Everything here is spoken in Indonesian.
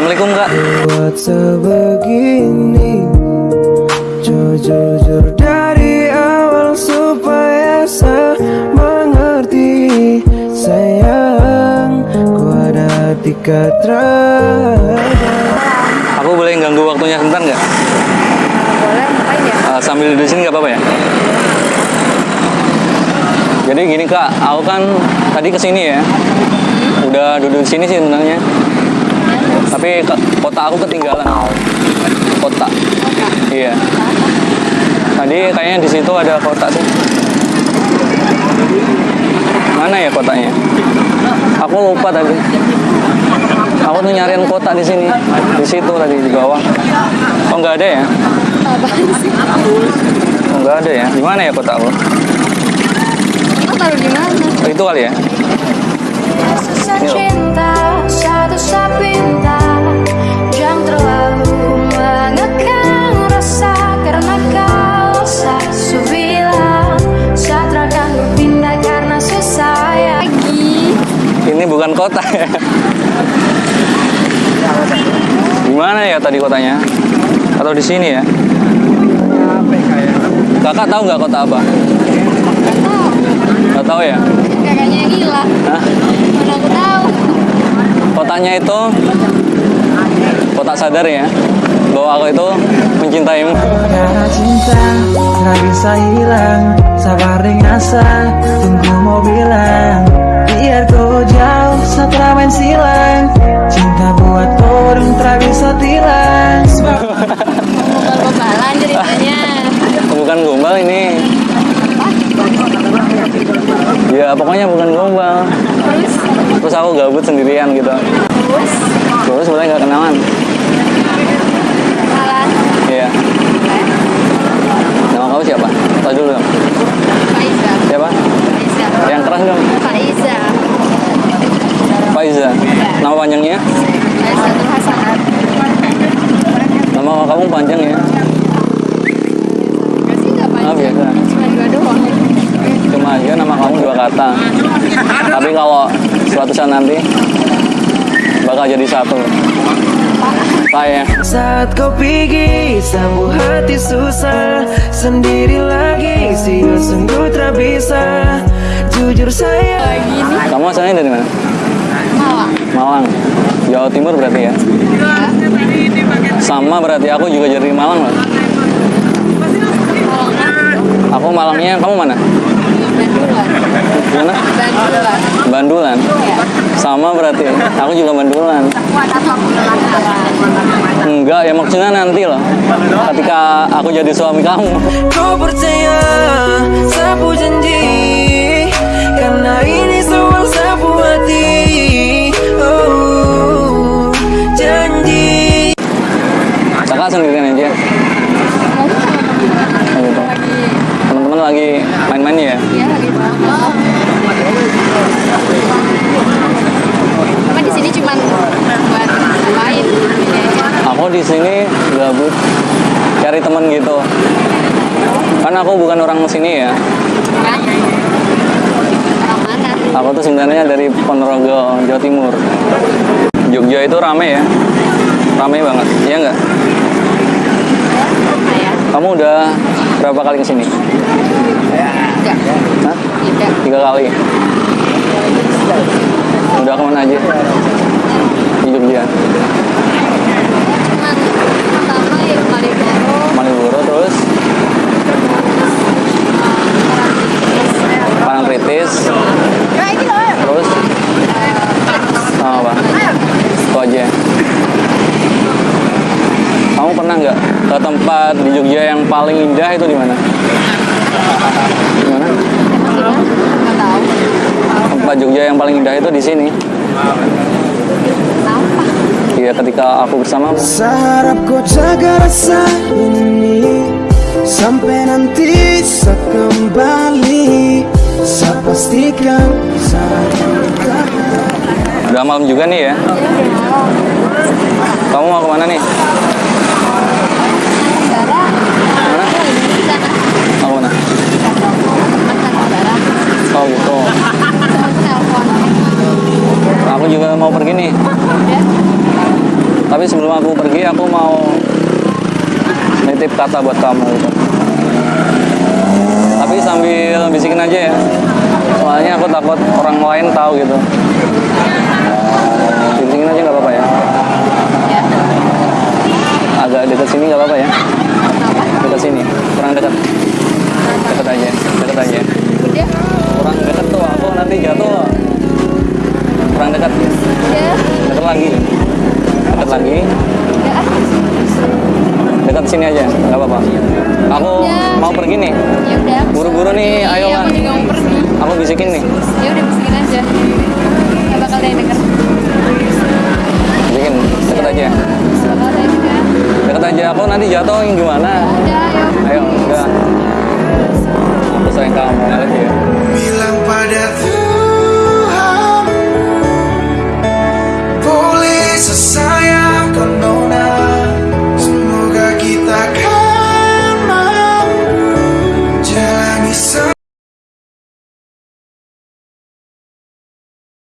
Assalamualaikum kak. buat sebegini Jujur dari awal supaya saya mengerti Sayang ku ada di Aku boleh ganggu waktunya sebentar nggak? Boleh, ngapain ya? Eh, sambil di sini nggak apa-apa ya? Jadi gini kak, aku kan tadi ke sini ya. Udah duduk di sini sih sebenarnya. Tapi ke- kotak aku ketinggalan. Kotak. Iya. Tadi kayaknya di situ ada kotak tuh. Mana ya kotaknya? Aku lupa tadi. Aku tuh nyariin kotak di sini, di situ tadi di bawah. Oh nggak ada ya? Sih? Oh, nggak ada ya? Di mana ya kotak aku? Lo taruh di mana? Oh, itu kali ya? Ini loh. Kotak ya? Di mana ya tadi kotanya? Atau di sini ya? Kakak tahu nggak kota apa? Tahu. Nggak tahu ya? Kakaknya yang gila. Hah? Mana aku tahu. Kotanya itu kotak sadar ya bahwa aku itu mencintaimu. Karena cinta tak bisa hilang Sabar dengan asa Tunggu mau bilang Ya pokoknya bukan gombal. Terus, Terus aku gabut sendirian gitu. terus, Terus sebenarnya nggak kenalan. kenalan. Iya. Nama kamu siapa? Tahu dulu dong. Faiza. Siapa? Faiza. Yang keras dong. Faiza. Faiza. Nama panjangnya? Faiza Hasanat. Nama kamu panjang ya? Enggak sih, nggak Ah, panjang. biasa. Cuma dua doang. Cuma aja kata. Tapi kalau suatu saat nanti bakal jadi satu. Saya. Saat kau pergi Sambung hati susah Sendiri lagi Sehingga sungguh tak bisa Jujur saya Kamu asalnya dari mana? Malang. Malang. Jawa Timur berarti ya? Sama berarti aku juga dari Malang loh. Aku Malangnya, kamu mana? Mana? Bandulan. Bandulan. Sama berarti. Aku juga Bandulan. Enggak, ya maksudnya nanti loh. Ketika aku jadi suami kamu. Kau percaya Sapu janji Karena ini semua sapu hati Oh Janji Kakak sendirian aja. Kamu sama temen-temen Oh, gitu. lagi Teman-teman lagi main-main ya? Iya lagi banget. Cuma di sini cuman buat ngapain? Ini aja. Aku di sini gabut cari teman gitu. Kan aku bukan orang sini ya. Aku tuh sebenarnya dari Ponorogo, Jawa Timur. Jogja itu rame ya. Rame banget. Iya nggak? Ayah. Kamu udah berapa kali ke sini? Enggak. Hah? Tiga kali. Udah ke mana aja? Di Jogja. Pertama ya Malioboro. Malioboro terus Parangtritis. Terus sama apa? Itu aja. Kamu pernah nggak ke tempat di Jogja yang paling indah itu di mana? Di mana? Tempat Jogja yang paling indah itu di sini. Iya, ketika aku bersama Seharap kau jaga rasa ini Sampai nanti saya kembali Saya pastikan udah malam juga nih ya. Kamu mau ke mana nih? Negara. Mana? Lagi di sana. Mau ke mana? Teman kan negara. Oh gitu. Teman telepon. Aku pergi aku mau nitip kata buat kamu gitu. Tapi sambil bisikin aja ya. Soalnya aku takut orang lain tahu gitu. Bisikin aja nggak apa-apa ya. Agak dekat sini nggak apa-apa ya. Dekat sini, kurang dekat. Dekat aja, dekat aja. Kurang dekat tuh, aku nanti jatuh. Kurang dekat, Udah. dekat lagi. Dekat lagi, dekat sini aja, nggak apa-apa. Aku Ya. mau pergi nih. Ya Buru-buru nih, ayo Aku lah. juga mau pergi. Aku bisikin nih. Ya udah bisikin aja. Gak bakal ada yang denger. Bisikin, deket aja. Deket aja, aku nanti jatuh yang gimana? Udah, ayo. Ayo, enggak. Aku sayang kamu, I love you. Bilang padaku